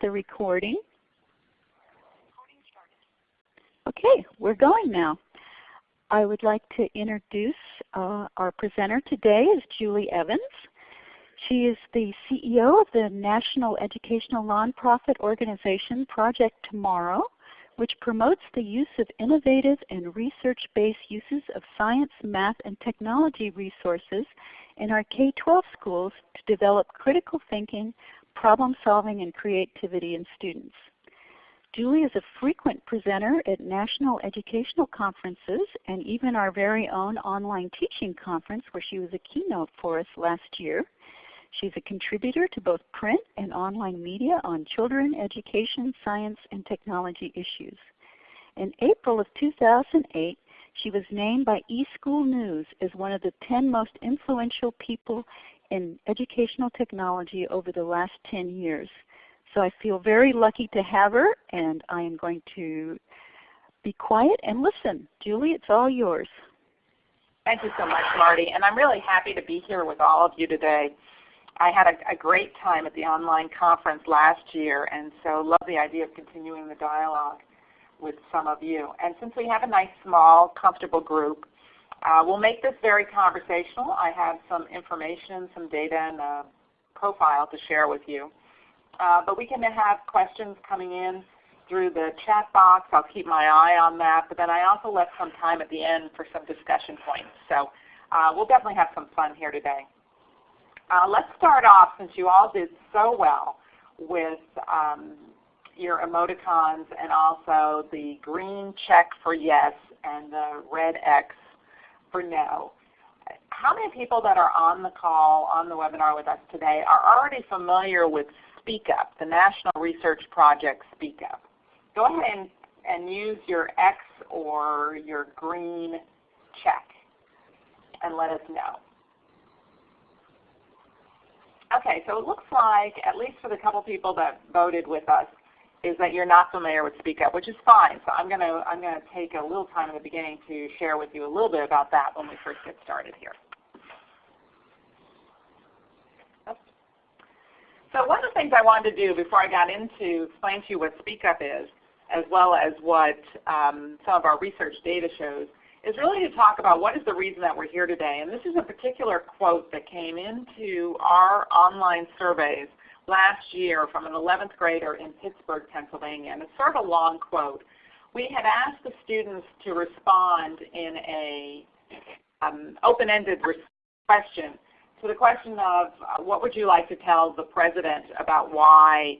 the recording. Okay, we're going now. I would like to introduce uh, our presenter today is Julie Evans. She is the CEO of the national educational nonprofit organization Project Tomorrow, which promotes the use of innovative and research-based uses of science, math, and technology resources in our K-12 schools to develop critical thinking, problem solving, and creativity in students. Julie is a frequent presenter at national educational conferences and even our very own online teaching conference where she was a keynote for us last year. She's a contributor to both print and online media on children, education, science, and technology issues. In April of 2008, she was named by eSchool News as one of the 10 most influential people in educational technology over the last 10 years. So I feel very lucky to have her and I am going to be quiet and listen. Julie, it's all yours. Thank you so much, Marty. And I'm really happy to be here with all of you today. I had a, a, great time at the online conference last year and so love the idea of continuing the dialogue with some of you. And since we have a nice small comfortable group, uh, we'll make this very conversational. I have some information, some data, and a profile to share with you. Uh, but we can have questions coming in through the chat box. I'll keep my eye on that. But then I also left some time at the end for some discussion points. So uh, we'll definitely have some fun here today. Uh, let's start off, since you all did so well with um, your emoticons and also the green check for yes and the red X for no. How many people that are on the call, on the webinar with us today are already familiar with Speak Up, the National Research Project Speak Up? Go ahead and, and use your X or your green check and let us know. Okay, so it looks like, at least for the couple people that voted with us, is that you're not familiar with Speak Up, which is fine. So I'm going to I'm going to take a little time in the beginning to share with you a little bit about that when we first get started here. So one of the things I wanted to do before I got into explain to you what Speak Up is, as well as what um, some of our research data shows, is really to talk about what is the reason that we're here today. And this is a particular quote that came into our online surveys last year from an 11th grader in Pittsburgh, Pennsylvania. And it's sort of a long quote. We had asked the students to respond in a um, open-ended question to the question of uh, what would you like to tell the President about why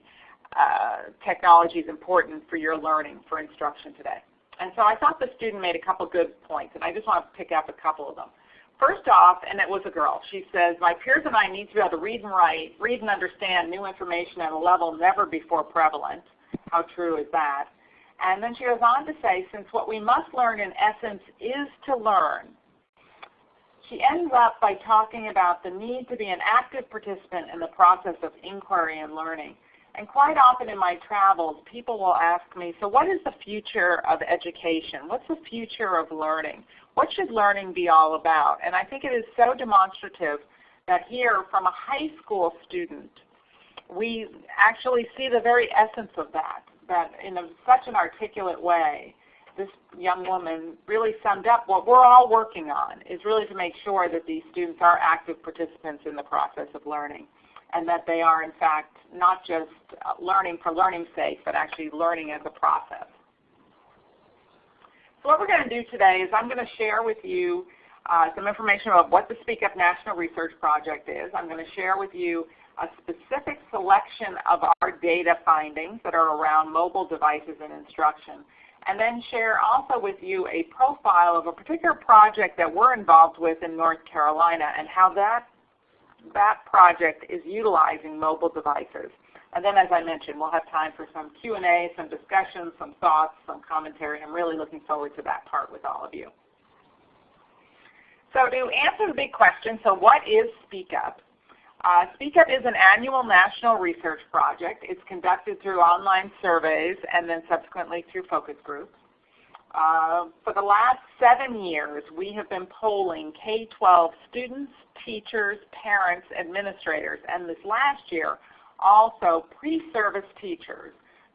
uh, technology is important for your learning, for instruction today. And so I thought the student made a couple good points, and I just want to pick up a couple of them. First off, and it was a girl, she says, my peers and I need to be able to read and write, read and understand new information at a level never before prevalent. How true is that? And then she goes on to say, since what we must learn in essence is to learn, she ends up by talking about the need to be an active participant in the process of inquiry and learning. And quite often in my travels, people will ask me, so what is the future of education? What's the future of learning? What should learning be all about? And I think it is so demonstrative that here from a high school student, we actually see the very essence of that, that in a, such an articulate way, this young woman really summed up what we're all working on is really to make sure that these students are active participants in the process of learning and that they are in fact not just learning for learning's sake, but actually learning as a process. So what we're going to do today is I'm going to share with you uh, some information about what the Speak Up National Research Project is. I'm going to share with you a specific selection of our data findings that are around mobile devices and instruction. And then share also with you a profile of a particular project that we're involved with in North Carolina and how that that project is utilizing mobile devices. And then as I mentioned, we'll have time for some Q&A, some discussion, some thoughts, some commentary. I'm really looking forward to that part with all of you. So to answer the big question, so what is Speak Up? Uh, Speak Up is an annual national research project. It's conducted through online surveys and then subsequently through focus groups. Uh, for the last seven years, we have been polling K-12 students, teachers, parents, administrators, and this last year, also pre-service teachers,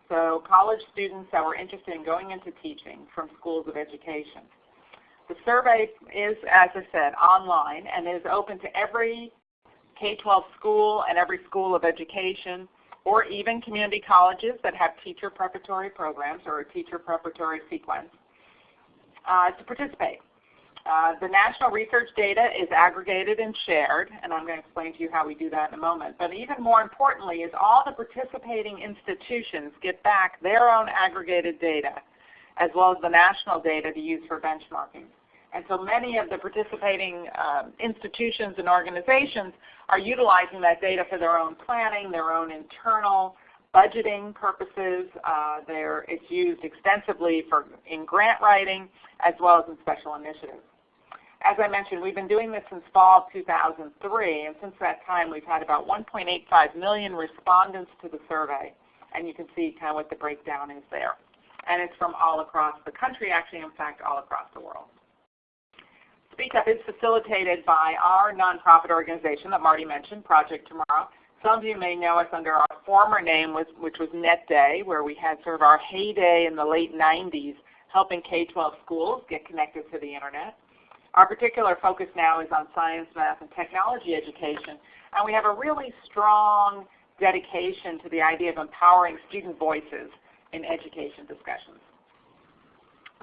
so college students that were interested in going into teaching from schools of education. The survey is, as I said, online and is open to every K-12 school and every school of education or even community colleges that have teacher preparatory programs or a teacher preparatory sequence uh, to participate. Uh, the national research data is aggregated and shared, and I'm going to explain to you how we do that in a moment. But even more importantly is all the participating institutions get back their own aggregated data as well as the national data to use for benchmarking. And so many of the participating um, institutions and organizations are utilizing that data for their own planning, their own internal budgeting purposes. Uh, it's used extensively for, in grant writing as well as in special initiatives. As I mentioned, we've been doing this since fall of 2003, and since that time we've had about 1.85 million respondents to the survey. And you can see kind of what the breakdown is there. And it's from all across the country, actually in fact all across the world. Speak Up is facilitated by our nonprofit organization that Marty mentioned, Project Tomorrow. Some of you may know us under our former name, which was NetDay, where we had sort of our heyday in the late 90s helping K-12 schools get connected to the Internet. Our particular focus now is on science, math, and technology education, and we have a really strong dedication to the idea of empowering student voices in education discussions.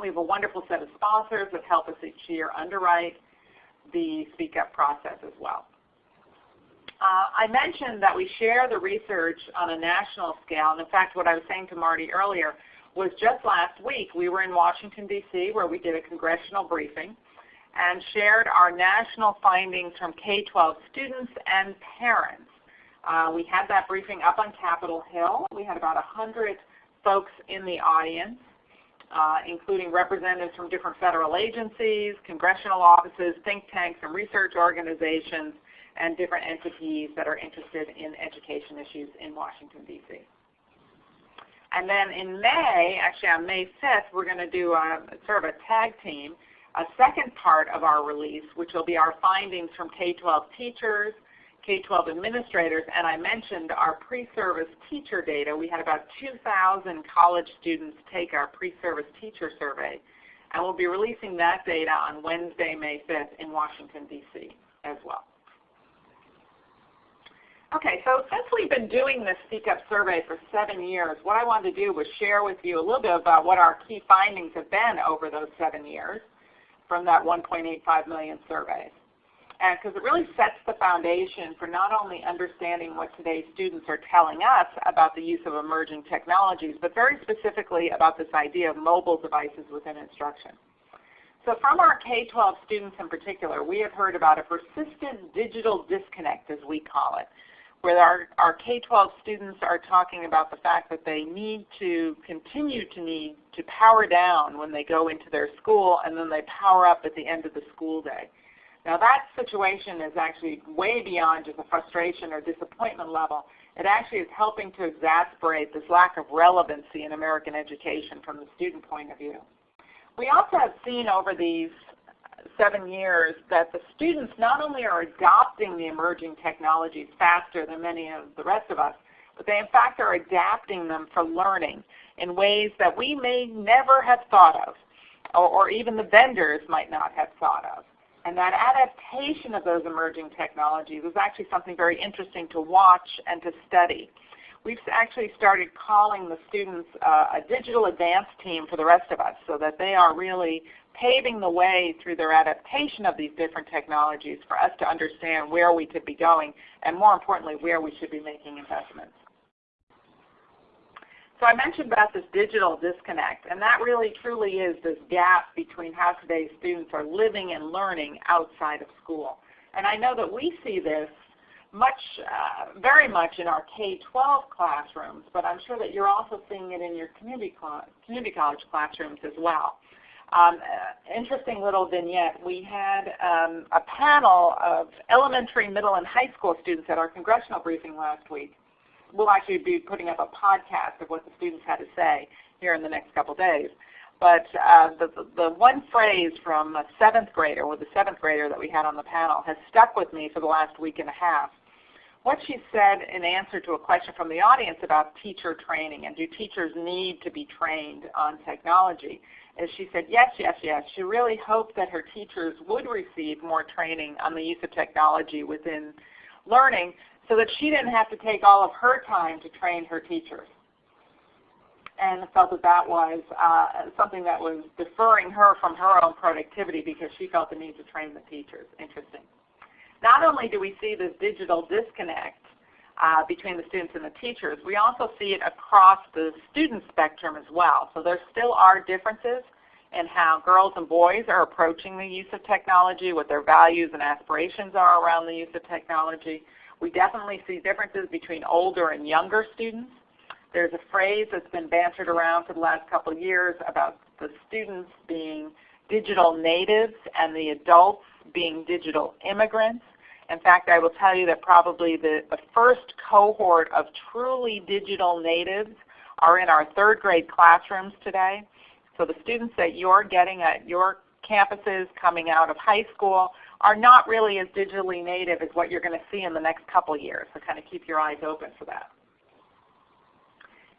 We have a wonderful set of sponsors that help us each year underwrite the Speak Up process as well. Uh, I mentioned that we share the research on a national scale, and in fact what I was saying to Marty earlier was just last week we were in Washington, D.C. where we did a congressional briefing and shared our national findings from K-12 students and parents. Uh, we had that briefing up on Capitol Hill. We had about 100 folks in the audience uh, including representatives from different federal agencies, congressional offices, think tanks, and research organizations, and different entities that are interested in education issues in Washington, D.C. And then in May, actually on May 5th, we're going to do a, sort of a tag team, a second part of our release, which will be our findings from K-12 teachers, K-12 administrators, and I mentioned our pre-service teacher data. We had about 2,000 college students take our pre-service teacher survey, and we'll be releasing that data on Wednesday, May 5th in Washington, D.C. as well. Okay, so since we've been doing this Speak Up survey for seven years, what I wanted to do was share with you a little bit about what our key findings have been over those seven years from that 1.85 million surveys because it really sets the foundation for not only understanding what today's students are telling us about the use of emerging technologies, but very specifically about this idea of mobile devices within instruction. So from our K-12 students in particular, we have heard about a persistent digital disconnect, as we call it, where our, our K-12 students are talking about the fact that they need to continue to need to power down when they go into their school and then they power up at the end of the school day. Now that situation is actually way beyond just a frustration or disappointment level. It actually is helping to exasperate this lack of relevancy in American education from the student point of view. We also have seen over these seven years that the students not only are adopting the emerging technologies faster than many of the rest of us, but they in fact are adapting them for learning in ways that we may never have thought of, or, or even the vendors might not have thought of. And that adaptation of those emerging technologies is actually something very interesting to watch and to study. We've actually started calling the students uh, a digital advance team for the rest of us so that they are really paving the way through their adaptation of these different technologies for us to understand where we could be going and more importantly where we should be making investments. So I mentioned about this digital disconnect, and that really truly is this gap between how today's students are living and learning outside of school. And I know that we see this much, uh, very much in our K-12 classrooms, but I'm sure that you're also seeing it in your community, community college classrooms as well. Um, uh, interesting little vignette. We had um, a panel of elementary, middle, and high school students at our congressional briefing last week we'll actually be putting up a podcast of what the students had to say here in the next couple days. But uh, the, the one phrase from a seventh grader, or the seventh grader that we had on the panel, has stuck with me for the last week and a half, what she said in answer to a question from the audience about teacher training and do teachers need to be trained on technology is she said yes, yes, yes. She really hoped that her teachers would receive more training on the use of technology within learning so that she didn't have to take all of her time to train her teachers and felt that that was uh, something that was deferring her from her own productivity because she felt the need to train the teachers. Interesting. Not only do we see this digital disconnect uh, between the students and the teachers, we also see it across the student spectrum as well. So there still are differences in how girls and boys are approaching the use of technology, what their values and aspirations are around the use of technology. We definitely see differences between older and younger students. There's a phrase that's been bantered around for the last couple of years about the students being digital natives and the adults being digital immigrants. In fact, I will tell you that probably the, the first cohort of truly digital natives are in our third grade classrooms today. So the students that you're getting at your campuses coming out of high school are not really as digitally native as what you're going to see in the next couple years. So kind of keep your eyes open for that.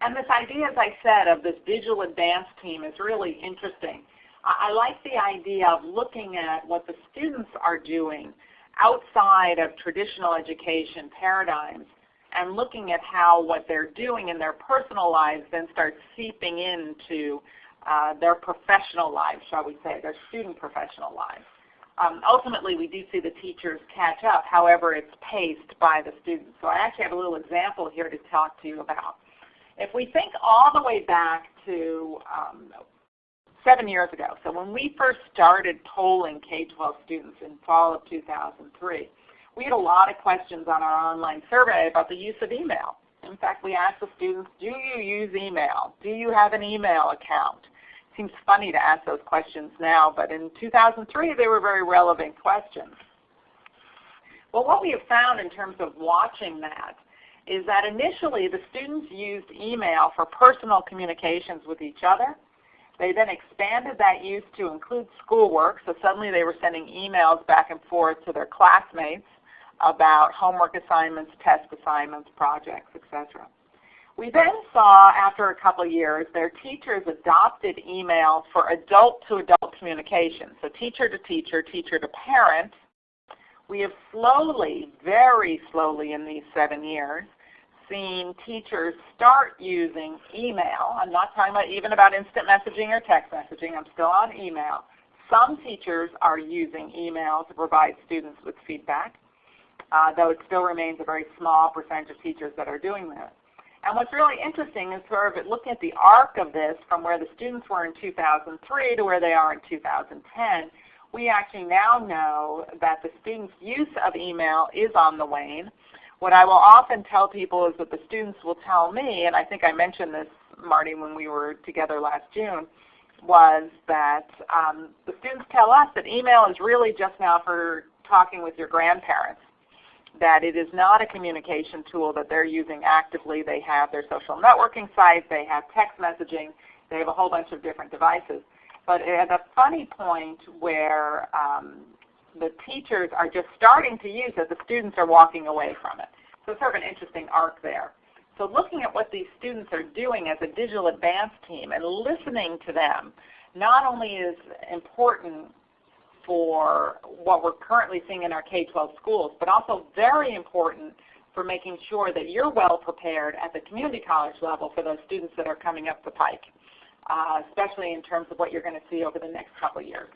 And this idea, as I said, of this digital advanced team is really interesting. I like the idea of looking at what the students are doing outside of traditional education paradigms and looking at how what they're doing in their personal lives then starts seeping into uh, their professional lives, shall we say, their student professional lives. Um, ultimately, we do see the teachers catch up. However, it's paced by the students. So I actually have a little example here to talk to you about. If we think all the way back to um, seven years ago, so when we first started polling K-12 students in fall of 2003, we had a lot of questions on our online survey about the use of email. In fact, we asked the students, do you use email? Do you have an email account? It seems funny to ask those questions now, but in 2003 they were very relevant questions. Well, what we have found in terms of watching that is that initially the students used email for personal communications with each other. They then expanded that use to include schoolwork, so suddenly they were sending emails back and forth to their classmates about homework assignments, test assignments, projects, etc. We then saw after a couple of years their teachers adopted email for adult-to-adult -adult communication, so teacher to teacher, teacher to parent. We have slowly, very slowly in these seven years, seen teachers start using email. I'm not talking about even about instant messaging or text messaging. I'm still on email. Some teachers are using email to provide students with feedback, uh, though it still remains a very small percentage of teachers that are doing this. And what's really interesting is sort of looking at the arc of this from where the students were in 2003 to where they are in 2010, we actually now know that the students' use of email is on the wane. What I will often tell people is that the students will tell me, and I think I mentioned this, Marty, when we were together last June, was that um, the students tell us that email is really just now for talking with your grandparents, that it is not a communication tool that they're using actively. They have their social networking sites, they have text messaging, they have a whole bunch of different devices. But at a funny point where um, the teachers are just starting to use it, the students are walking away from it. So sort of an interesting arc there. So looking at what these students are doing as a digital advance team and listening to them not only is important for what we're currently seeing in our K-12 schools, but also very important for making sure that you're well prepared at the community college level for those students that are coming up the pike, uh, especially in terms of what you're going to see over the next couple years.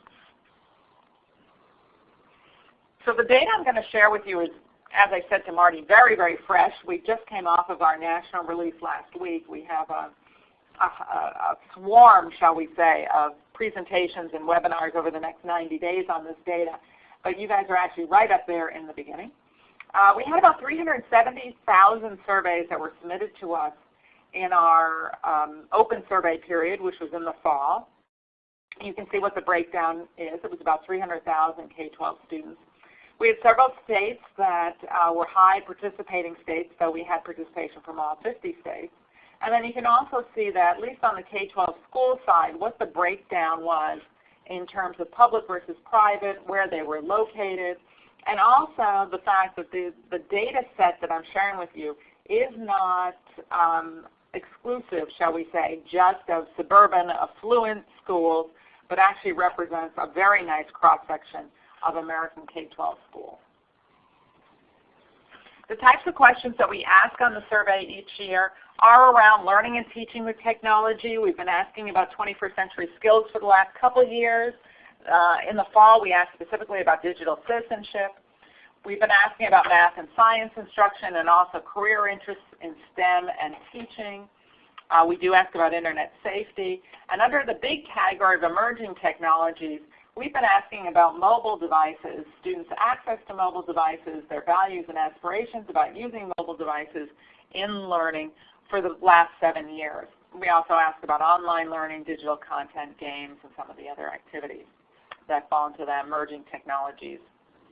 So the data I'm going to share with you is, as I said to Marty, very, very fresh. We just came off of our national release last week. We have a, a, a swarm, shall we say, of presentations and webinars over the next 90 days on this data. But you guys are actually right up there in the beginning. Uh, we had about 370,000 surveys that were submitted to us in our um, open survey period, which was in the fall. You can see what the breakdown is. It was about 300,000 K-12 students. We had several states that uh, were high participating states, so we had participation from all 50 states. And then you can also see that, at least on the K-12 school side, what the breakdown was in terms of public versus private, where they were located, And also the fact that the, the data set that I'm sharing with you is not um, exclusive, shall we say, just of suburban affluent schools, but actually represents a very nice cross-section of American K-12 schools. The types of questions that we ask on the survey each year are around learning and teaching with technology. We've been asking about 21st century skills for the last couple years. Uh, in the fall, we asked specifically about digital citizenship. We've been asking about math and science instruction and also career interests in STEM and teaching. Uh, we do ask about Internet safety. And under the big category of emerging technologies, we've been asking about mobile devices, students' access to mobile devices, their values and aspirations about using mobile devices in learning for the last seven years. We also ask about online learning, digital content, games, and some of the other activities that fall into the emerging technologies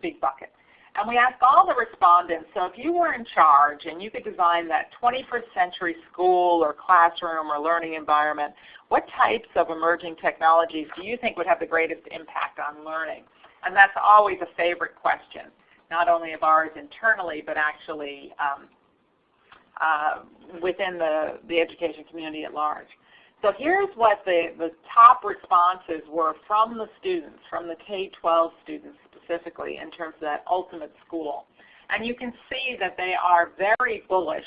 big bucket. And we ask all the respondents, so if you were in charge and you could design that 21st century school or classroom or learning environment, what types of emerging technologies do you think would have the greatest impact on learning? And that's always a favorite question, not only of ours internally, but actually um, uh, within the, the education community at large. So here's what the, the top responses were from the students, from the K-12 students specifically in terms of that ultimate school. And you can see that they are very bullish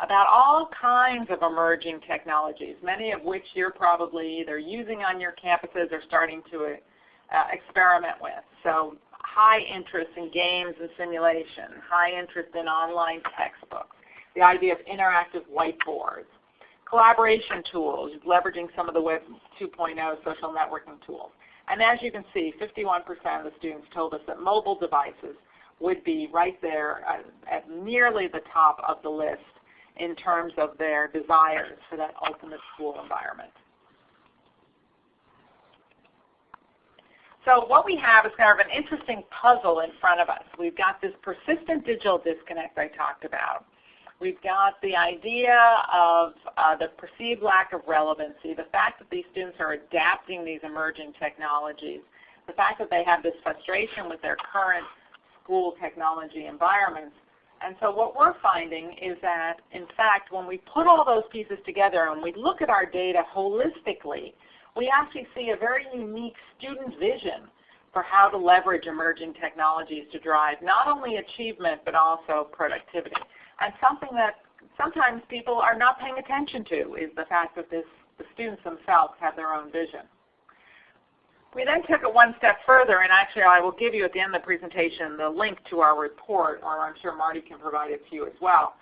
about all kinds of emerging technologies, many of which you're probably either using on your campuses or starting to uh, experiment with. So high interest in games and simulation, high interest in online textbooks, the idea of interactive whiteboards, collaboration tools, leveraging some of the Web 2.0 social networking tools. And as you can see, 51% of the students told us that mobile devices would be right there at, nearly the top of the list in terms of their desires for that ultimate school environment. So what we have is kind of an interesting puzzle in front of us. We've got this persistent digital disconnect I talked about. We've got the idea of uh, the perceived lack of relevancy, the fact that these students are adapting these emerging technologies, the fact that they have this frustration with their current school technology environments. And so what we're finding is that, in fact, when we put all those pieces together and we look at our data holistically, we actually see a very unique student vision for how to leverage emerging technologies to drive not only achievement but also productivity. And something that sometimes people are not paying attention to is the fact that this, the students themselves have their own vision. We then took it one step further, and actually I will give you at the end of the presentation the link to our report, or I'm sure Marty can provide it to you as well,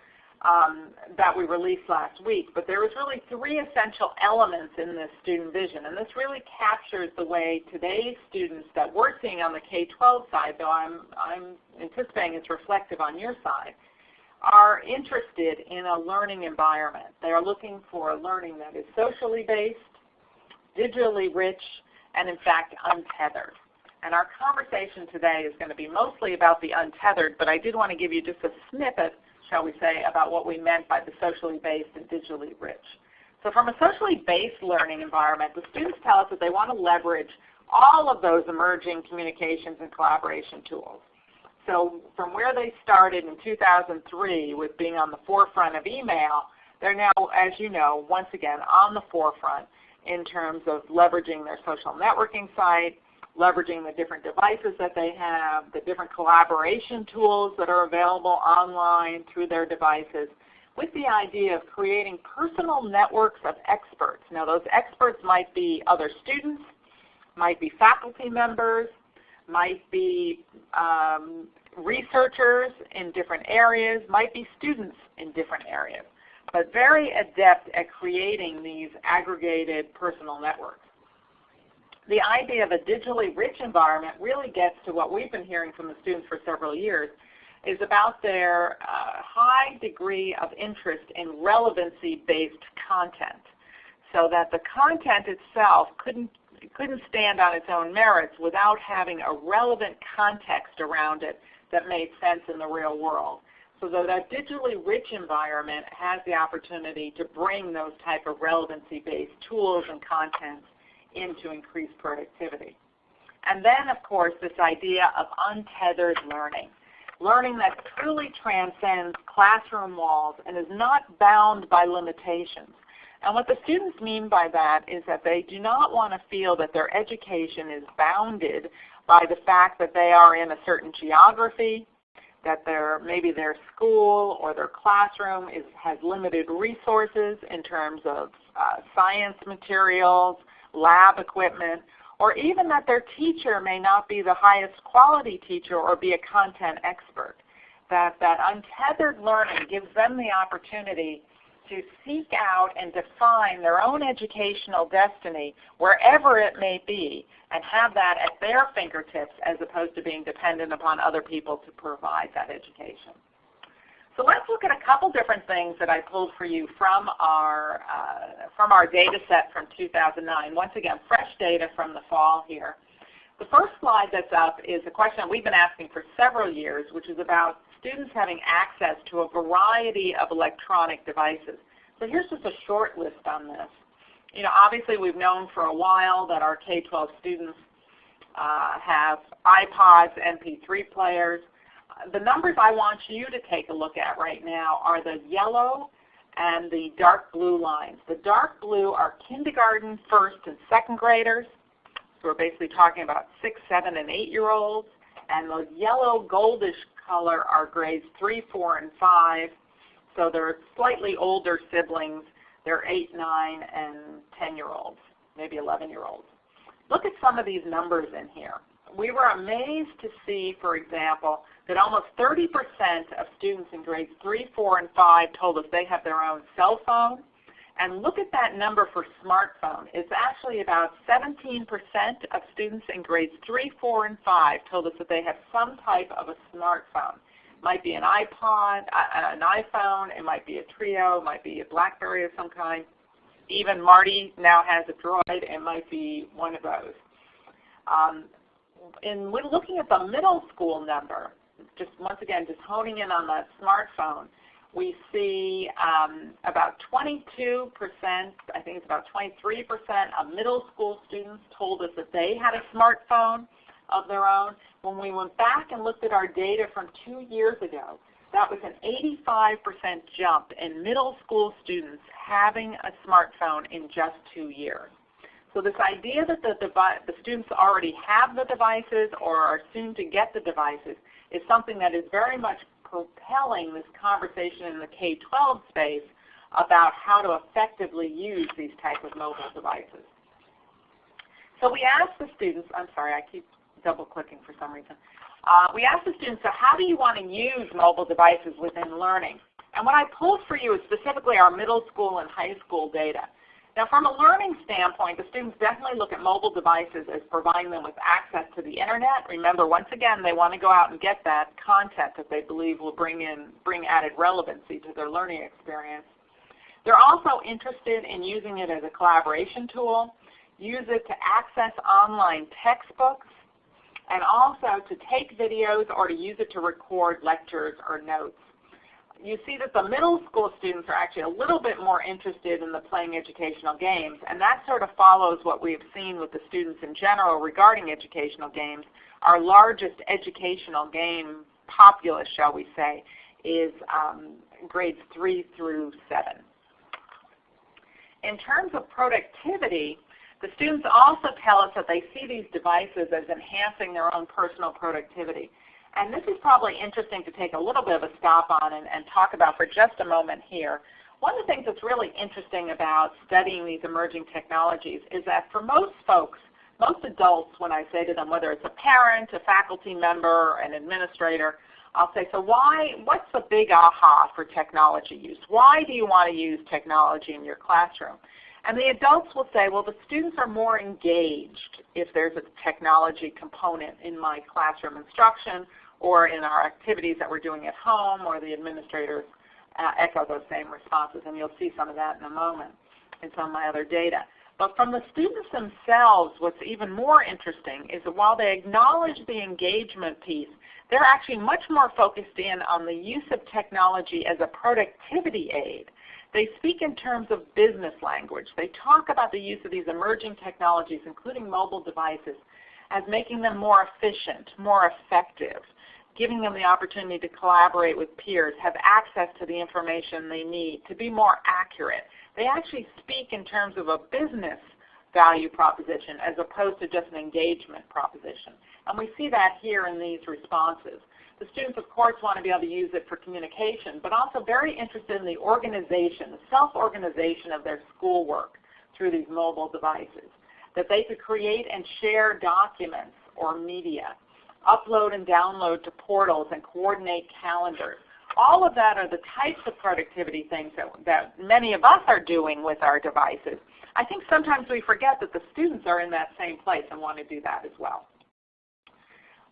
um, that we released last week. But there was really three essential elements in this student vision, and this really captures the way today's students that we're seeing on the K-12 side, though I'm, I'm anticipating it's reflective on your side, are interested in a learning environment. They are looking for a learning that is socially based, digitally rich, and in fact untethered. And our conversation today is going to be mostly about the untethered, but I did want to give you just a snippet, shall we say, about what we meant by the socially based and digitally rich. So from a socially based learning environment, the students tell us that they want to leverage all of those emerging communications and collaboration tools. So from where they started in 2003 with being on the forefront of email, they're now, as you know, once again on the forefront in terms of leveraging their social networking site, leveraging the different devices that they have, the different collaboration tools that are available online through their devices, with the idea of creating personal networks of experts. Now those experts might be other students, might be faculty members, might be um, researchers in different areas, might be students in different areas, but very adept at creating these aggregated personal networks. The idea of a digitally rich environment really gets to what we've been hearing from the students for several years, is about their uh, high degree of interest in relevancy-based content so that the content itself couldn't couldn't stand on its own merits without having a relevant context around it that made sense in the real world. So that that digitally rich environment has the opportunity to bring those type of relevancy-based tools and contents in to increase productivity. And then, of course, this idea of untethered learning. Learning that truly transcends classroom walls and is not bound by limitations. And what the students mean by that is that they do not want to feel that their education is bounded by the fact that they are in a certain geography, that their maybe their school or their classroom is, has limited resources in terms of uh, science materials, lab equipment, or even that their teacher may not be the highest quality teacher or be a content expert. That, that untethered learning gives them the opportunity to seek out and define their own educational destiny wherever it may be and have that at their fingertips as opposed to being dependent upon other people to provide that education. So let's look at a couple different things that I pulled for you from our, uh, from our data set from 2009. Once again, fresh data from the fall here. The first slide that's up is a question that we've been asking for several years, which is about students having access to a variety of electronic devices. So here's just a short list on this. You know, obviously we've known for a while that our K-12 students uh, have iPods, MP3 players. The numbers I want you to take a look at right now are the yellow and the dark blue lines. The dark blue are kindergarten, first, and second graders. So we're basically talking about 6, 7, and 8-year-olds. And the yellow goldish color are grades 3, 4, and 5. So they're slightly older siblings. They're 8, 9, and 10-year-olds, maybe 11-year-olds. Look at some of these numbers in here. We were amazed to see, for example, that almost 30% of students in grades 3, 4, and 5 told us they have their own cell phone. And look at that number for smartphone. It's actually about 17% of students in grades 3, 4, and 5 told us that they have some type of a smartphone. It might be an iPod, an iPhone, it might be a Treo, it might be a BlackBerry of some kind. Even Marty now has a Droid, it might be one of those. Um, and when looking at the middle school number, just once again, just honing in on that smartphone, we see um, about 22%, I think it's about 23% of middle school students told us that they had a smartphone of their own. When we went back and looked at our data from two years ago, that was an 85% jump in middle school students having a smartphone in just two years. So this idea that the, the students already have the devices or are soon to get the devices is something that is very much propelling this conversation in the K-12 space about how to effectively use these type of mobile devices. So we asked the students, I'm sorry, I keep double clicking for some reason. Uh, we asked the students, so how do you want to use mobile devices within learning? And what I pulled for you is specifically our middle school and high school data. Now from a learning standpoint, the students definitely look at mobile devices as providing them with access to the Internet. Remember, once again, they want to go out and get that content that they believe will bring, in, bring added relevancy to their learning experience. They're also interested in using it as a collaboration tool, use it to access online textbooks, and also to take videos or to use it to record lectures or notes you see that the middle school students are actually a little bit more interested in the playing educational games, and that sort of follows what we've seen with the students in general regarding educational games. Our largest educational game populace, shall we say, is um, grades 3 through 7. In terms of productivity, the students also tell us that they see these devices as enhancing their own personal productivity. And this is probably interesting to take a little bit of a stop on and, and talk about for just a moment here. One of the things that's really interesting about studying these emerging technologies is that for most folks, most adults, when I say to them, whether it's a parent, a faculty member, an administrator, I'll say, so why, what's the big aha for technology use? Why do you want to use technology in your classroom? And the adults will say, well, the students are more engaged if there's a technology component in my classroom instruction or in our activities that we're doing at home, or the administrators uh, echo those same responses. And you'll see some of that in a moment in some of my other data. But from the students themselves, what's even more interesting is that while they acknowledge the engagement piece, they're actually much more focused in on the use of technology as a productivity aid. They speak in terms of business language. They talk about the use of these emerging technologies, including mobile devices, as making them more efficient, more effective, giving them the opportunity to collaborate with peers, have access to the information they need, to be more accurate. They actually speak in terms of a business value proposition as opposed to just an engagement proposition. And we see that here in these responses. The students, of course, want to be able to use it for communication, but also very interested in the organization, the self-organization of their schoolwork through these mobile devices. That they could create and share documents or media, upload and download to portals and coordinate calendars. All of that are the types of productivity things that, that many of us are doing with our devices. I think sometimes we forget that the students are in that same place and want to do that as well.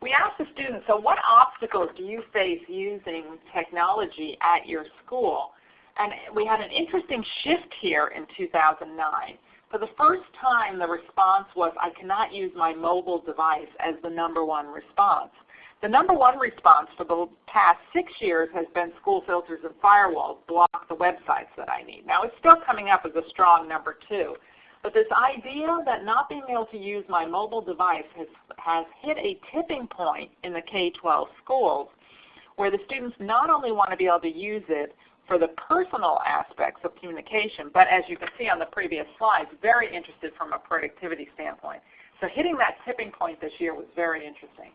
We asked the students, so what obstacles do you face using technology at your school? And we had an interesting shift here in 2009. For the first time, the response was, I cannot use my mobile device as the number one response. The number one response for the past six years has been school filters and firewalls block the websites that I need. Now it's still coming up as a strong number two. But this idea that not being able to use my mobile device has, has hit a tipping point in the K-12 schools where the students not only want to be able to use it for the personal aspects of communication, but as you can see on the previous slides, very interested from a productivity standpoint. So hitting that tipping point this year was very interesting.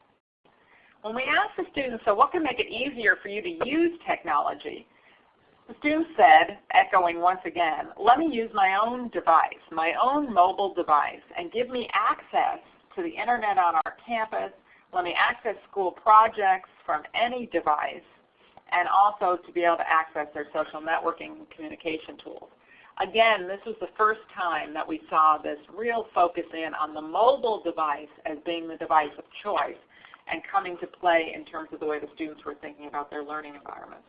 When we asked the students, so what can make it easier for you to use technology? The students said, echoing once again, let me use my own device, my own mobile device, and give me access to the internet on our campus. Let me access school projects from any device, and also to be able to access their social networking and communication tools. Again, this was the first time that we saw this real focus in on the mobile device as being the device of choice and coming to play in terms of the way the students were thinking about their learning environments.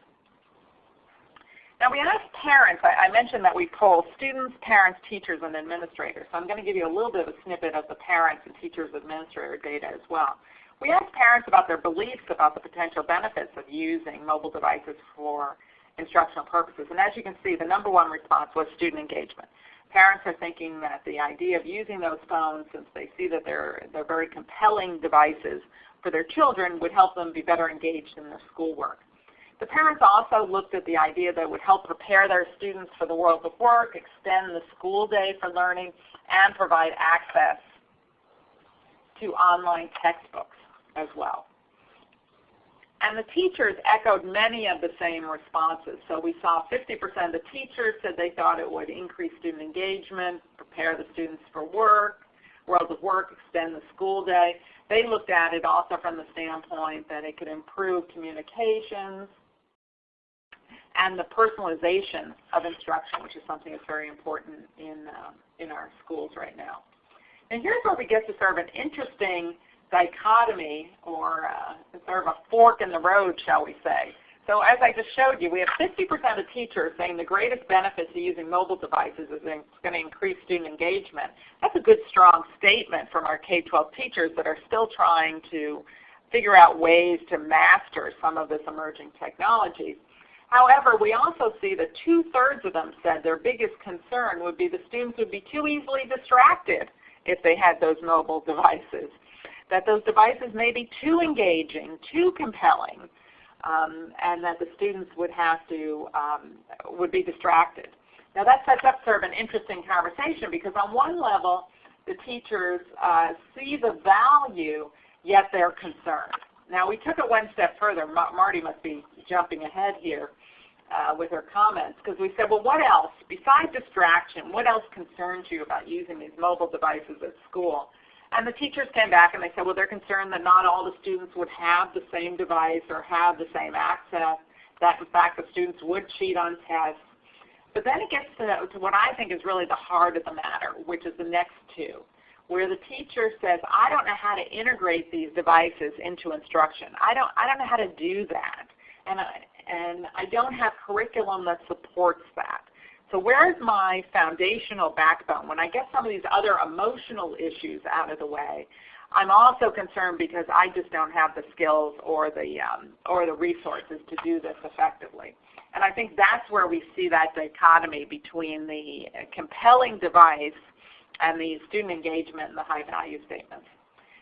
Now we asked parents, I, I, mentioned that we poll students, parents, teachers, and administrators. So I'm going to give you a little bit of a snippet of the parents and teachers administrator data as well. We asked parents about their beliefs about the potential benefits of using mobile devices for instructional purposes. And as you can see, the number one response was student engagement. Parents are thinking that the idea of using those phones, since they see that they're, they're very compelling devices, for their children would help them be better engaged in their schoolwork. The parents also looked at the idea that would help prepare their students for the world of work, extend the school day for learning, and provide access to online textbooks as well. And the teachers echoed many of the same responses. So we saw 50% of the teachers said they thought it would increase student engagement, prepare the students for work, world of work, extend the school day. They looked at it also from the standpoint that it could improve communications and the personalization of instruction, which is something that's very important in, uh, in our schools right now. And here's where we get to sort of an interesting dichotomy or uh, sort of a fork in the road, shall we say. So as I just showed you, we have 50% of teachers saying the greatest benefit to using mobile devices is going to increase student engagement. That's a good strong statement from our K-12 teachers that are still trying to figure out ways to master some of this emerging technology. However, we also see that two-thirds of them said their biggest concern would be the students would be too easily distracted if they had those mobile devices, that those devices may be too engaging, too compelling, um, and that the students would have to, um, would be distracted. Now that sets up sort of an interesting conversation because on one level, the teachers uh, see the value, yet they're concerned. Now we took it one step further. Ma Marty must be jumping ahead here uh, with her comments because we said, well, what else, besides distraction, what else concerns you about using these mobile devices at school? And the teachers came back and they said, well, they're concerned that not all the students would have the same device or have the same access, that in fact the students would cheat on tests. But then it gets to, to what I think is really the heart of the matter, which is the next two, where the teacher says, I don't know how to integrate these devices into instruction. I don't, I don't know how to do that. And I, and I don't have curriculum that supports that. So where's my foundational backbone? When I get some of these other emotional issues out of the way, I'm also concerned because I just don't have the skills or the, um, or the resources to do this effectively. And I think that's where we see that dichotomy between the compelling device and the student engagement and the high value statements.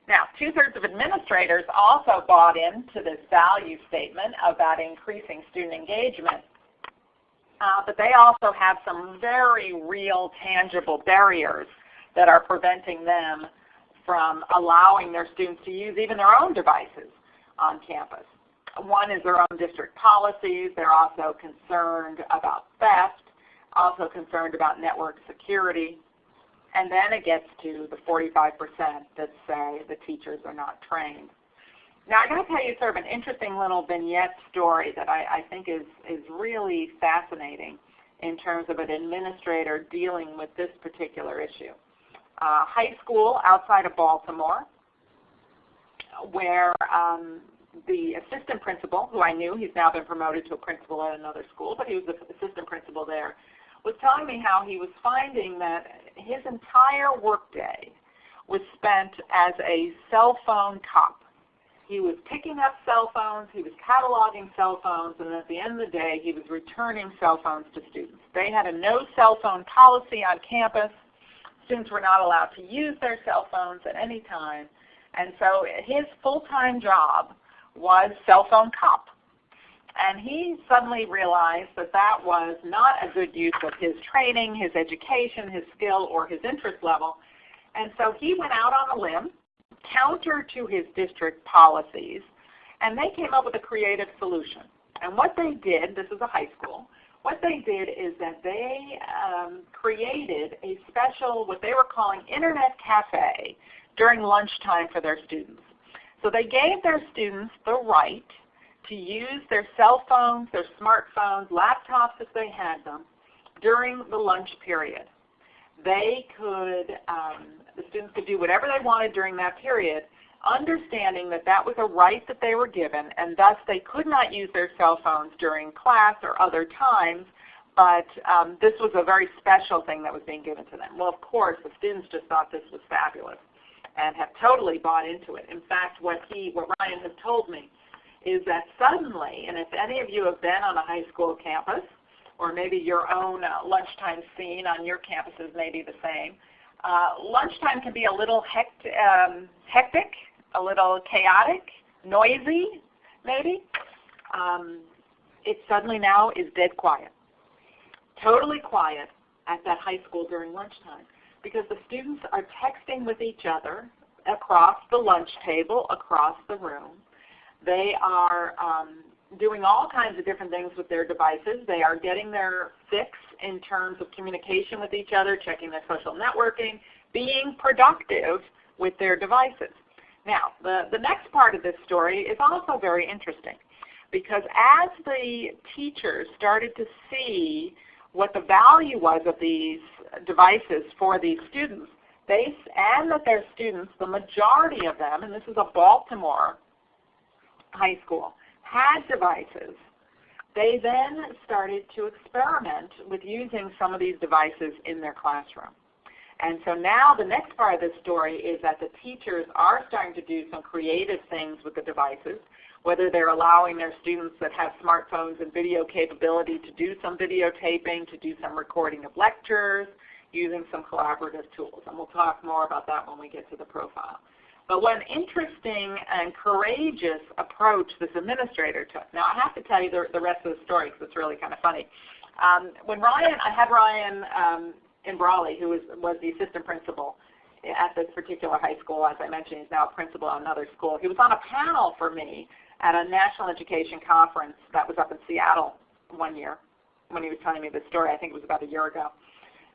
Now, two-thirds of administrators also bought into this value statement about increasing student engagement. Uh, but they also have some very real tangible barriers that are preventing them from allowing their students to use even their own devices on campus. One is their own district policies. They're also concerned about theft, also concerned about network security. And then it gets to the 45% that say the teachers are not trained. Now I got to tell you sort of an interesting little vignette story that I, I think is, is really fascinating in terms of an administrator dealing with this particular issue. Uh, high school outside of Baltimore where um, the assistant principal, who I knew, he's now been promoted to a principal at another school, but he was the assistant principal there, was telling me how he was finding that his entire workday was spent as a cell phone cop. He was picking up cell phones, he was cataloging cell phones, and at the end of the day he was returning cell phones to students. They had a no cell phone policy on campus. Students were not allowed to use their cell phones at any time. And so his full-time job was cell phone cop. And he suddenly realized that that was not a good use of his training, his education, his skill, or his interest level. And so he went out on a limb, counter to his district policies, and they came up with a creative solution. And what they did, this is a high school, what they did is that they um, created a special, what they were calling Internet Cafe during lunchtime for their students. So they gave their students the right to use their cell phones, their smartphones, laptops if they had them, during the lunch period. They could, um, the students could do whatever they wanted during that period, understanding that that was a right that they were given, and thus they could not use their cell phones during class or other times, but um, this was a very special thing that was being given to them. Well, of course, the students just thought this was fabulous and have totally bought into it. In fact, what he, what Ryan has told me is that suddenly, and if any of you have been on a high school campus, or maybe your own uh, lunchtime scene on your campuses may be the same, uh, lunchtime can be a little hect um, hectic, a little chaotic, noisy maybe. Um, it suddenly now is dead quiet. Totally quiet at that high school during lunchtime because the students are texting with each other across the lunch table, across the room. They are um, doing all kinds of different things with their devices. They are getting their fix in terms of communication with each other, checking their social networking, being productive with their devices. Now, the, the next part of this story is also very interesting because as the teachers started to see what the value was of these devices for these students, they, and that their students, the majority of them, and this is a Baltimore high school, had devices, they then started to experiment with using some of these devices in their classroom. And so now the next part of this story is that the teachers are starting to do some creative things with the devices whether they're allowing their students that have smartphones and video capability to do some videotaping, to do some recording of lectures, using some collaborative tools. And we'll talk more about that when we get to the profile. But what an interesting and courageous approach this administrator took. Now I have to tell you the, the rest of the story because it's really kind of funny. Um, when Ryan, I had Ryan um, Imbrali, who was, was the assistant principal at this particular high school. As I mentioned, he's now a principal at another school. He was on a panel for me at a national education conference that was up in Seattle one year when he was telling me this story. I think it was about a year ago.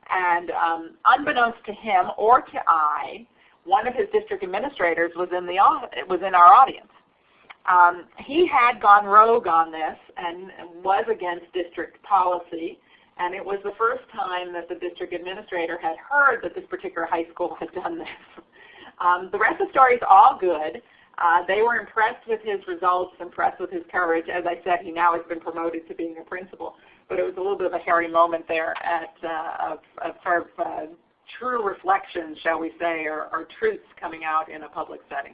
And um, unbeknownst to him or to I, one of his district administrators was in, the, was in our audience. Um, he had gone rogue on this and was against district policy. And it was the first time that the district administrator had heard that this particular high school had done this. Um, the rest of the story is all good. Uh, they were impressed with his results, impressed with his courage. As I said, he now has been promoted to being a principal. But it was a little bit of a hairy moment there at, uh, of, of sort of uh, true reflections, shall we say, or, or truths coming out in a public setting.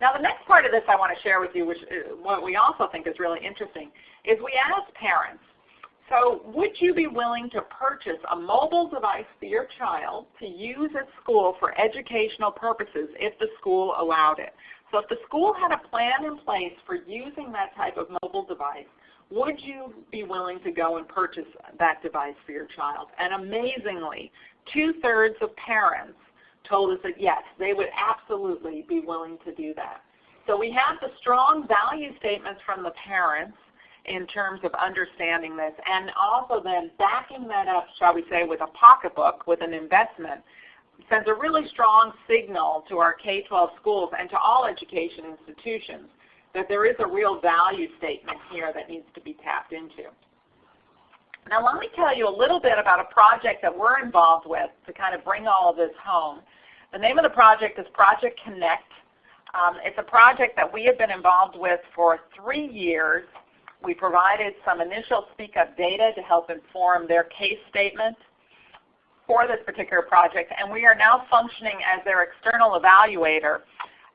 Now the next part of this I want to share with you, which uh, what we also think is really interesting, is we asked parents, So would you be willing to purchase a mobile device for your child to use at school for educational purposes if the school allowed it? So if the school had a plan in place for using that type of mobile device, would you be willing to go and purchase that device for your child? And amazingly, two-thirds of parents told us that yes, they would absolutely be willing to do that. So we have the strong value statements from the parents in terms of understanding this and also then backing that up, shall we say, with a pocketbook, with an investment, sends a really strong signal to our K-12 schools and to all education institutions that there is a real value statement here that needs to be tapped into. Now let me tell you a little bit about a project that we're involved with to kind of bring all of this home. The name of the project is Project Connect. Um, it's a project that we have been involved with for three years. We provided some initial Speak Up data to help inform their case statement for this particular project, and we are now functioning as their external evaluator,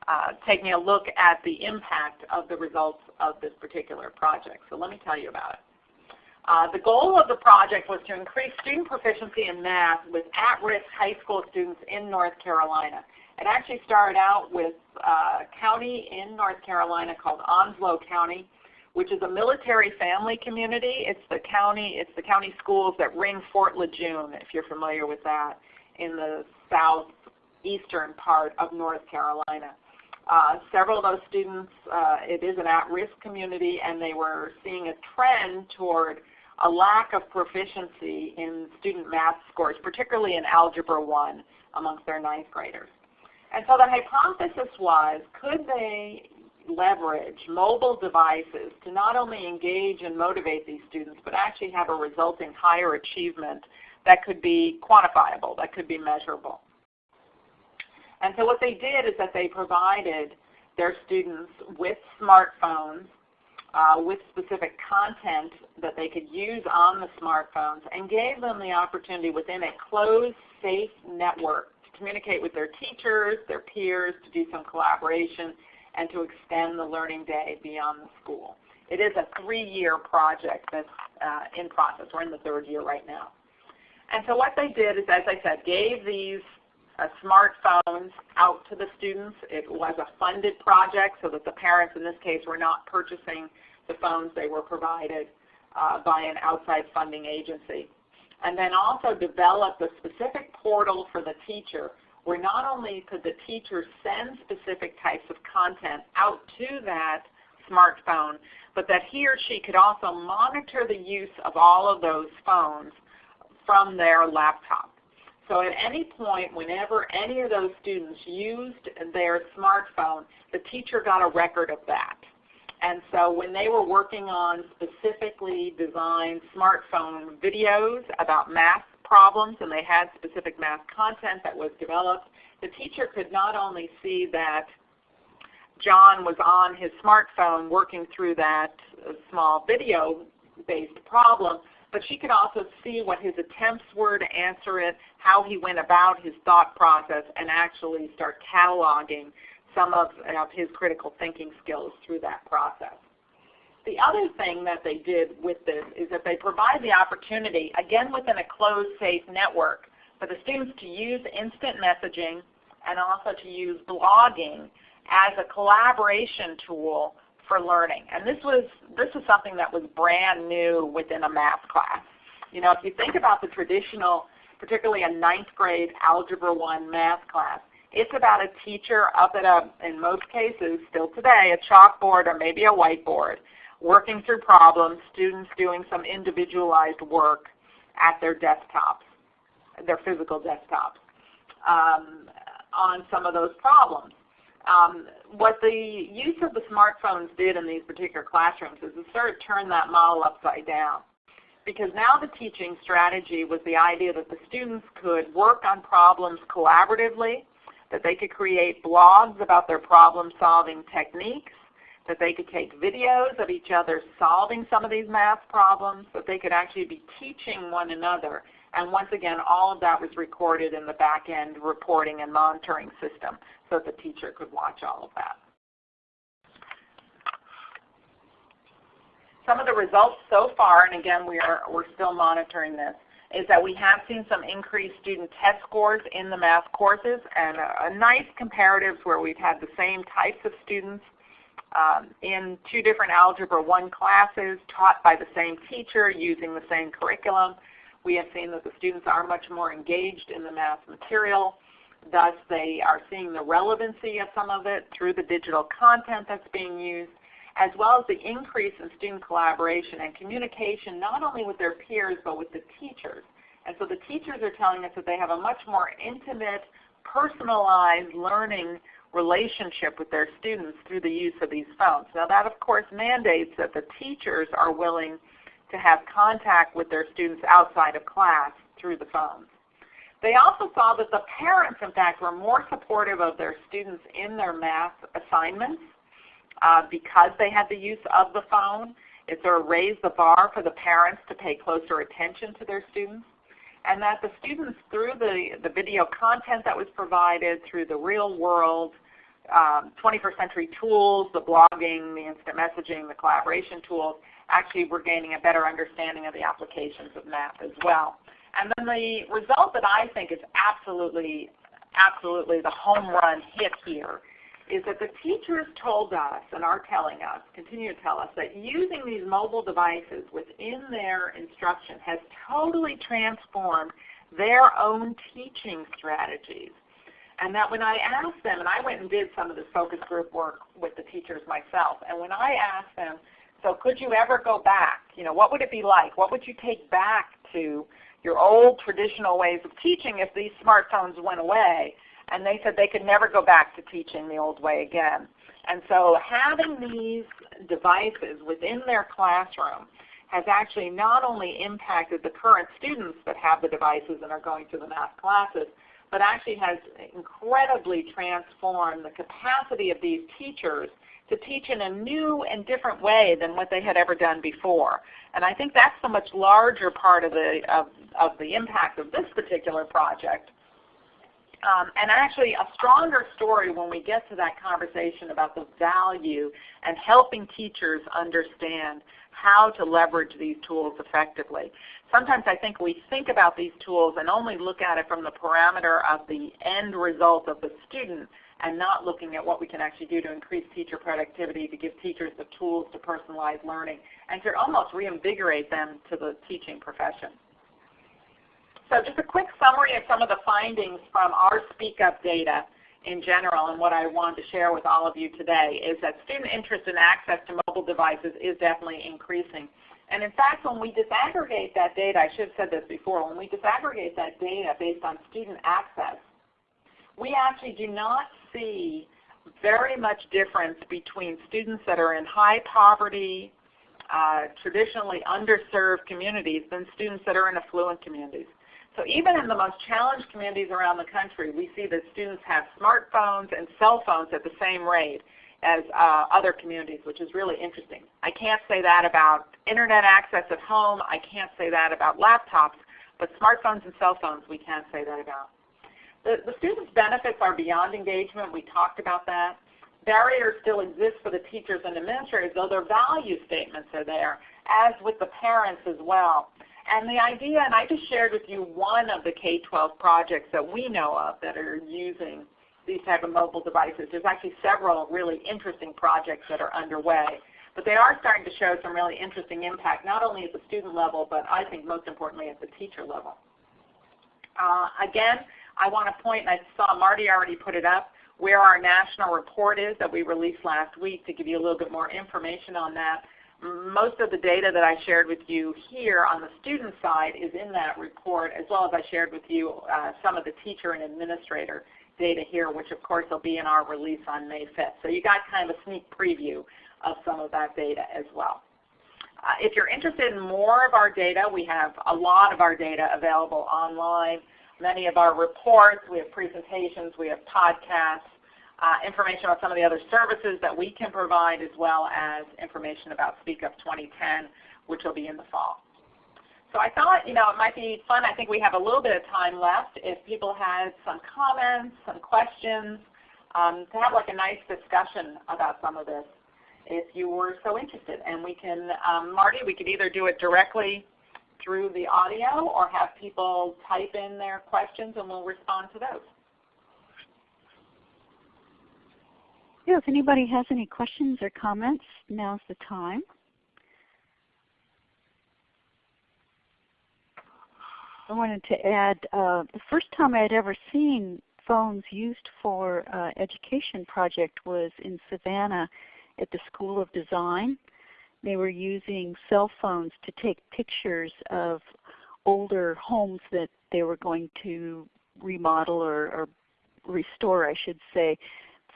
uh, taking a look at the impact of the results of this particular project. So let me tell you about it. Uh, the goal of the project was to increase student proficiency in math with at-risk high school students in North Carolina. It actually started out with uh, a county in North Carolina called Onslow County, which is a military family community. It's the county, it's the county schools that ring Fort Lejeune, if you're familiar with that, in the southeastern part of North Carolina. Uh, several of those students, uh, it is an at-risk community, and they were seeing a trend toward a lack of proficiency in student math scores, particularly in Algebra 1 amongst their ninth graders. And so the hypothesis was, could they leverage mobile devices to not only engage and motivate these students, but actually have a resulting higher achievement that could be quantifiable, that could be measurable. And so what they did is that they provided their students with smartphones uh, with specific content that they could use on the smartphones and gave them the opportunity within a closed, safe network to communicate with their teachers, their peers, to do some collaboration, and to extend the learning day beyond the school. It is a three-year project that's uh, in process. We're in the third year right now. And so what they did is, as I said, gave these smartphones out to the students. It was a funded project so that the parents in this case were not purchasing the phones. They were provided uh, by an outside funding agency. And then also developed a specific portal for the teacher where not only could the teacher send specific types of content out to that smartphone, but that he or she could also monitor the use of all of those phones from their laptop. So at any point, whenever any of those students used their smartphone, the teacher got a record of that. And so when they were working on specifically designed smartphone videos about math problems and they had specific math content that was developed, the teacher could not only see that John was on his smartphone working through that small video-based problem, but she could also see what his attempts were to answer it, how he went about his thought process, and actually start cataloging some of, of his critical thinking skills through that process. The other thing that they did with this is that they provide the opportunity, again within a closed safe network, for the students to use instant messaging and also to use blogging as a collaboration tool for learning. And this was this is something that was brand new within a math class. You know, if you think about the traditional, particularly a ninth grade Algebra 1 math class, it's about a teacher up at a, in most cases, still today, a chalkboard or maybe a whiteboard, working through problems, students doing some individualized work at their desktops, their physical desktops, um, on some of those problems. Um, what the use of the smartphones did in these particular classrooms is it sort of turned that model upside down. Because now the teaching strategy was the idea that the students could work on problems collaboratively, that they could create blogs about their problem solving techniques, that they could take videos of each other solving some of these math problems, that they could actually be teaching one another and once again, all of that was recorded in the back-end reporting and monitoring system so the teacher could watch all of that. some of the results so far, and again we are, we're still monitoring this, is that we have seen some increased student test scores in the math courses and a, a nice comparatives where we've had the same types of students um, in two different Algebra 1 classes taught by the same teacher using the same curriculum. We have seen that the students are much more engaged in the math material. Thus they are seeing the relevancy of some of it through the digital content that's being used as well as the increase in student collaboration and communication not only with their peers but with the teachers. And so the teachers are telling us that they have a much more intimate, personalized learning relationship with their students through the use of these phones. Now that of course mandates that the teachers are willing to have contact with their students outside of class through the phones. They also saw that the parents in fact were more supportive of their students in their math assignments uh, because they had the use of the phone. It sort of raised the bar for the parents to pay closer attention to their students. And that the students, through the, the video content that was provided, through the real world um, 21st century tools, the blogging, the instant messaging, the collaboration tools, actually we're gaining a better understanding of the applications of math as well. And then the result that I think is absolutely, absolutely the home run hit here is that the teachers told us and are telling us, continue to tell us, that using these mobile devices within their instruction has totally transformed their own teaching strategies. And that when I asked them, and I went and did some of this focus group work with the teachers myself, and when I asked them, so could you ever go back? You know, what would it be like? What would you take back to your old traditional ways of teaching if these smartphones went away? and they said they could never go back to teaching the old way again. And so having these devices within their classroom has actually not only impacted the current students that have the devices and are going to the math classes, but actually has incredibly transformed the capacity of these teachers to teach in a new and different way than what they had ever done before. And I think that's the much larger part of the, of, of the impact of this particular project um, and actually a stronger story when we get to that conversation about the value and helping teachers understand how to leverage these tools effectively. Sometimes I think we think about these tools and only look at it from the parameter of the end result of the student and not looking at what we can actually do to increase teacher productivity, to give teachers the tools to personalize learning, and to almost reinvigorate them to the teaching profession. So just a quick summary of some of the findings from our Speak Up data in general and what I wanted to share with all of you today is that student interest in access to mobile devices is definitely increasing. And in fact, when we disaggregate that data, I should have said this before, when we disaggregate that data based on student access, we actually do not see very much difference between students that are in high poverty, uh, traditionally underserved communities than students that are in affluent communities. So even in the most challenged communities around the country, we see that students have smartphones and cell phones at the same rate as uh, other communities, which is really interesting. I can't say that about Internet access at home. I can't say that about laptops. But smartphones and cell phones we can say that about. The, the students' benefits are beyond engagement. We talked about that. Barriers still exist for the teachers and administrators, though their value statements are there, as with the parents as well. And the idea, and I just shared with you one of the K-12 projects that we know of that are using these type of mobile devices. There's actually several really interesting projects that are underway. But they are starting to show some really interesting impact, not only at the student level, but I think most importantly at the teacher level. Uh, again, I want to point, and I saw Marty already put it up, where our national report is that we released last week to give you a little bit more information on that most of the data that I shared with you here on the student side is in that report, as well as I shared with you uh, some of the teacher and administrator data here, which of course will be in our release on May 5th. So you got kind of a sneak preview of some of that data as well. Uh, if you're interested in more of our data, we have a lot of our data available online. Many of our reports, we have presentations, we have podcasts, uh, information about some of the other services that we can provide as well as information about Speak Up 2010 which will be in the fall. So I thought you know, it might be fun. I think we have a little bit of time left if people had some comments, some questions, um, to have like a nice discussion about some of this. if you were so interested. And we can, um, Marty, we could either do it directly through the audio or have people type in their questions and we'll respond to those. Yeah, if anybody has any questions or comments, now's the time. I wanted to add, uh, the first time I had ever seen phones used for uh, education project was in Savannah at the School of Design. They were using cell phones to take pictures of older homes that they were going to remodel or, or restore, I should say,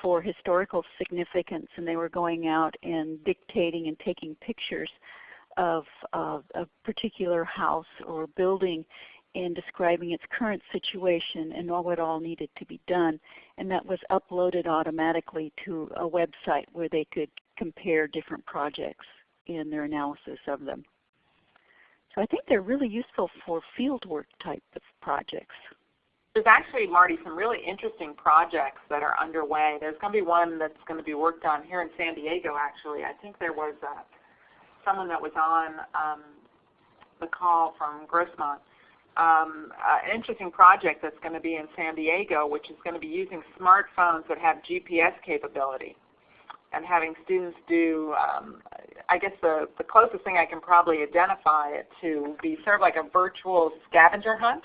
for historical significance. And they were going out and dictating and taking pictures of uh, a particular house or building and describing its current situation and all what all needed to be done. And that was uploaded automatically to a website where they could compare different projects in their analysis of them. So I think they're really useful for fieldwork type of projects. There's actually, Marty, some really interesting projects that are underway. There's going to be one that's going to be worked on here in San Diego actually. I think there was uh, someone that was on um, the call from Grossmont um, an interesting project that's going to be in San Diego, which is going to be using smartphones that have GPS capability and having students do, um, I guess the, the closest thing I can probably identify it to be sort of like a virtual scavenger hunt,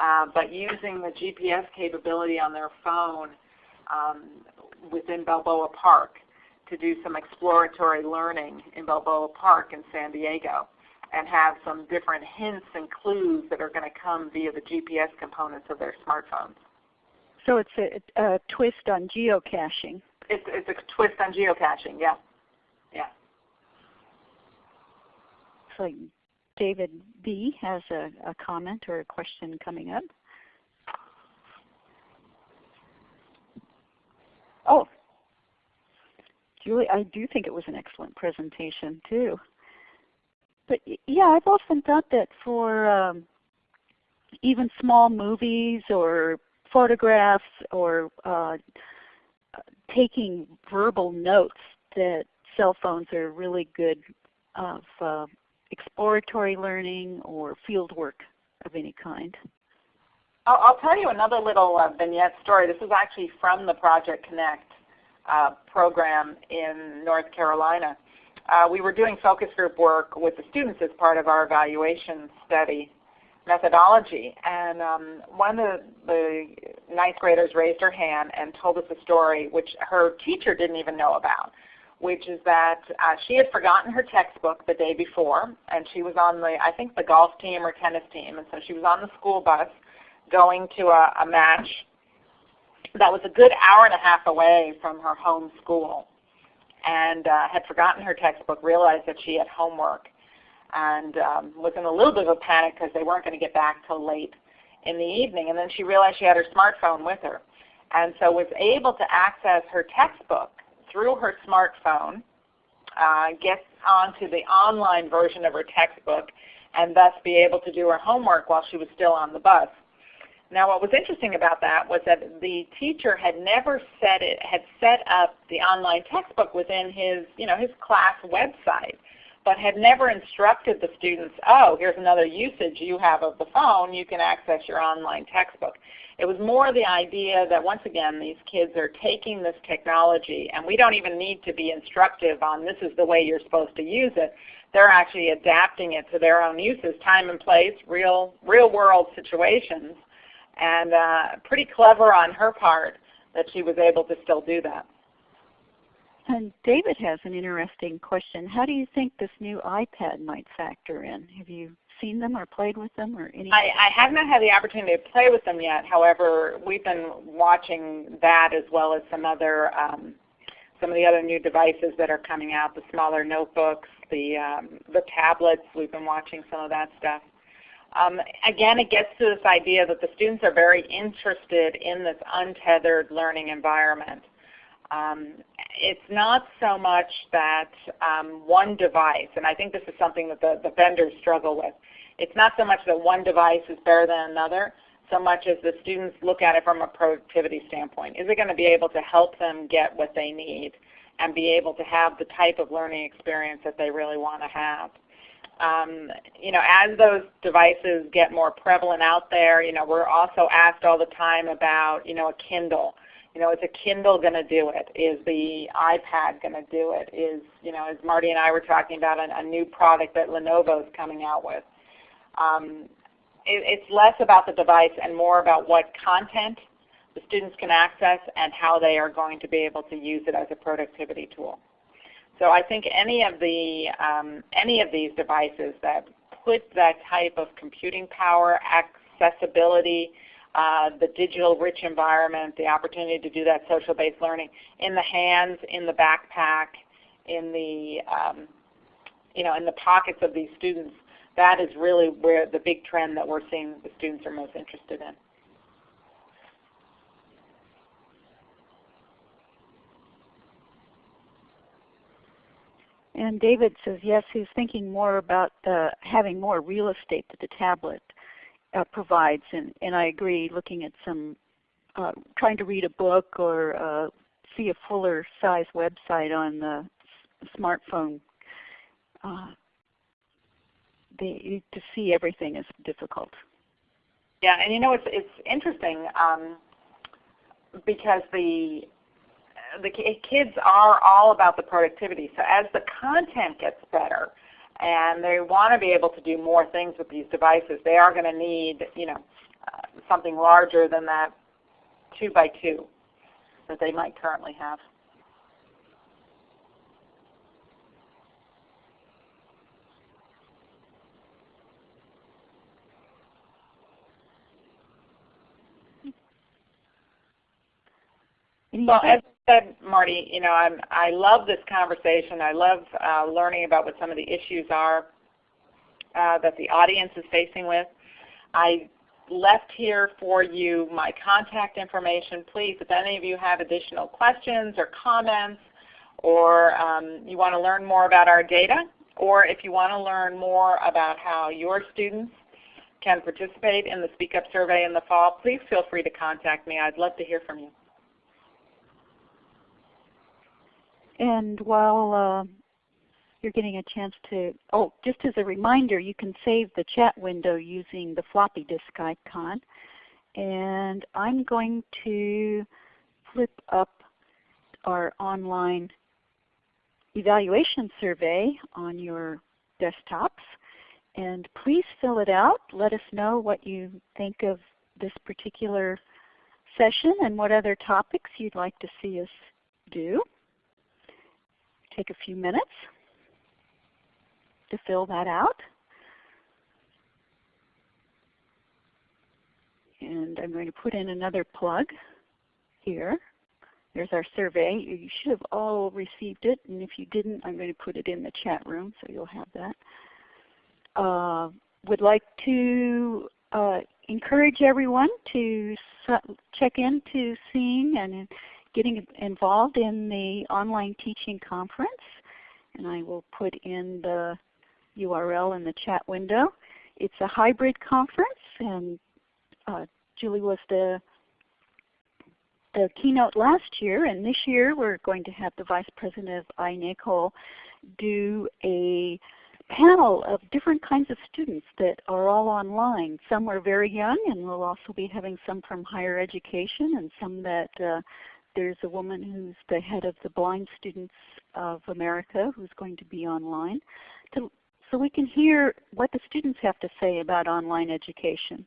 uh, but using the GPS capability on their phone um, within Balboa Park to do some exploratory learning in Balboa Park in San Diego and have some different hints and clues that are going to come via the GPS components of their smartphones. So it's a, a twist on geocaching. It's, it's a twist on geocaching, yeah. Yeah. So David B. has a, a comment or a question coming up. Oh, Julie, I do think it was an excellent presentation too but yeah, I've often thought that for um, even small movies or photographs or uh, taking verbal notes that cell phones are really good of uh, exploratory learning or field work of any kind. I'll, I'll tell you another little uh, vignette story. This is actually from the Project Connect uh, program in North Carolina uh, we were doing focus group work with the students as part of our evaluation study methodology. And um, one of the, the ninth graders raised her hand and told us a story which her teacher didn't even know about, which is that uh, she had forgotten her textbook the day before, and she was on the, I think the golf team or tennis team, and so she was on the school bus going to a, a match that was a good hour and a half away from her home school and uh, had forgotten her textbook, realized that she had homework, and um, was in a little bit of a panic because they weren't going to get back till late in the evening. And then she realized she had her smartphone with her, and so was able to access her textbook through her smartphone, uh, get onto the online version of her textbook, and thus be able to do her homework while she was still on the bus. Now what was interesting about that was that the teacher had never set it, had set up the online textbook within his, you know, his class website, but had never instructed the students, oh, here's another usage you have of the phone, you can access your online textbook. It was more the idea that once again these kids are taking this technology and we don't even need to be instructive on this is the way you're supposed to use it. They're actually adapting it to their own uses, time and place, real, real world situations and uh, pretty clever on her part that she was able to still do that. And David has an interesting question. How do you think this new iPad might factor in? Have you seen them or played with them or any? I, I have not had the opportunity to play with them yet. However, we've been watching that as well as some other um, some of the other new devices that are coming out, the smaller notebooks, the um, the tablets. We've been watching some of that stuff. Um, again, it gets to this idea that the students are very interested in this untethered learning environment. Um, it's not so much that um, one device, and I think this is something that the, the vendors struggle with, it's not so much that one device is better than another, so much as the students look at it from a productivity standpoint. Is it going to be able to help them get what they need? and be able to have the type of learning experience that they really want to have. Um, you know, as those devices get more prevalent out there, you know, we're also asked all the time about, you know, a Kindle. You know, is a Kindle going to do it? Is the iPad going to do it? Is, you know, as Marty and I were talking about a, a new product that Lenovo is coming out with. Um, it, it's less about the device and more about what content the students can access and how they are going to be able to use it as a productivity tool. So I think any of the um, any of these devices that put that type of computing power, accessibility, uh, the digital rich environment, the opportunity to do that social based learning in the hands, in the backpack, in the um, you know in the pockets of these students, that is really where the big trend that we're seeing the students are most interested in. And David says yes, he's thinking more about uh, having more real estate to the tablet uh, provides, and, and I agree. Looking at some, uh, trying to read a book or uh, see a fuller size website on the smartphone, uh, they, to see everything is difficult. Yeah, and you know it's it's interesting um, because the the kids are all about the productivity. So as the content gets better and they want to be able to do more things with these devices, they are going to need you know uh, something larger than that two by two that they might currently have. Well, as said, Marty, you know, I'm, I love this conversation. I love uh, learning about what some of the issues are uh, that the audience is facing with. I left here for you my contact information. Please, if any of you have additional questions or comments, or um, you want to learn more about our data, or if you want to learn more about how your students can participate in the Speak Up survey in the fall, please feel free to contact me. I'd love to hear from you. And while uh, you're getting a chance to, oh, just as a reminder, you can save the chat window using the floppy disk icon. And I'm going to flip up our online evaluation survey on your desktops. And please fill it out. Let us know what you think of this particular session and what other topics you'd like to see us do take a few minutes to fill that out. And I'm going to put in another plug here. There's our survey. You should have all received it, and if you didn't, I'm going to put it in the chat room so you'll have that. Uh, would like to uh, encourage everyone to check into seeing and getting involved in the online teaching conference. And I will put in the URL in the chat window. It's a hybrid conference and uh, Julie was the, the keynote last year and this year we're going to have the Vice President of iNACOL do a panel of different kinds of students that are all online. Some are very young and we'll also be having some from higher education and some that uh, there's a woman who's the head of the Blind Students of America who's going to be online. To, so we can hear what the students have to say about online education.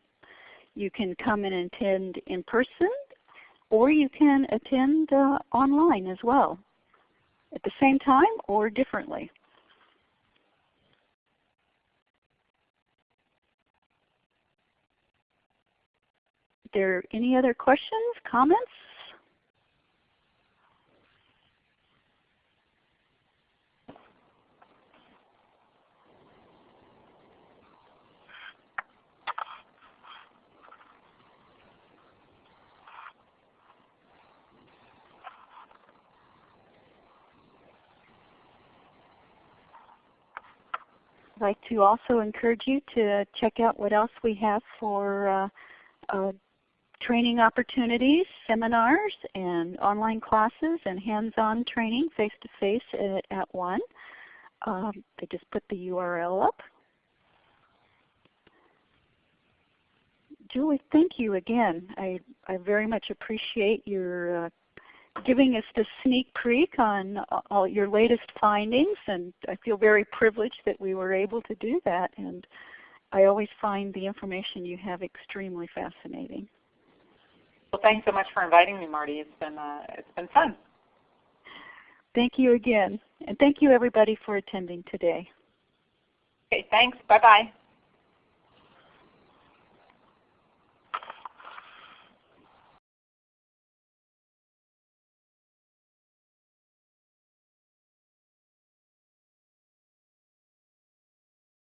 You can come and attend in person or you can attend uh, online as well at the same time or differently. there any other questions, comments? I'd like to also encourage you to check out what else we have for uh, uh, training opportunities, seminars, and online classes and hands-on training face-to-face -face at, at one. Um, they just put the URL up. Julie, thank you again. I, I very much appreciate your uh, giving us the sneak peek on all your latest findings and I feel very privileged that we were able to do that and I always find the information you have extremely fascinating. Well, thanks so much for inviting me, Marty. It's been, uh, it's been fun. Thank you again. And thank you everybody for attending today. Okay, thanks. Bye-bye.